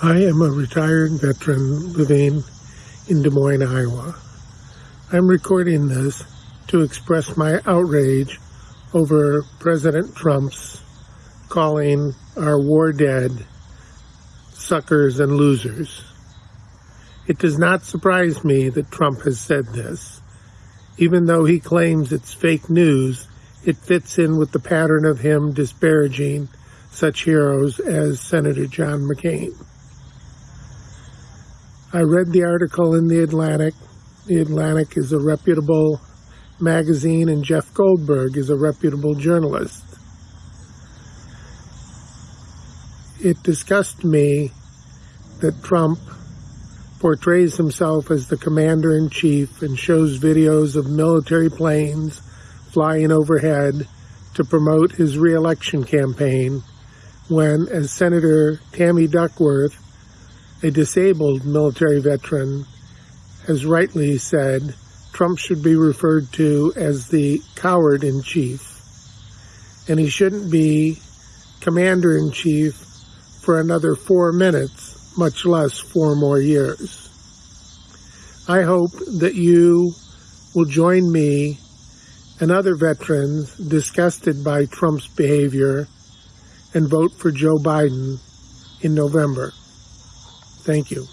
I am a retired veteran living in Des Moines, Iowa. I'm recording this to express my outrage over President Trump's calling our war dead suckers and losers. It does not surprise me that Trump has said this. Even though he claims it's fake news, it fits in with the pattern of him disparaging such heroes as Senator John McCain. I read the article in The Atlantic. The Atlantic is a reputable magazine, and Jeff Goldberg is a reputable journalist. It disgusted me that Trump portrays himself as the commander in chief and shows videos of military planes flying overhead to promote his reelection campaign when, as Senator Tammy Duckworth a disabled military veteran has rightly said Trump should be referred to as the coward in chief, and he shouldn't be commander in chief for another four minutes, much less four more years. I hope that you will join me and other veterans disgusted by Trump's behavior and vote for Joe Biden in November. Thank you.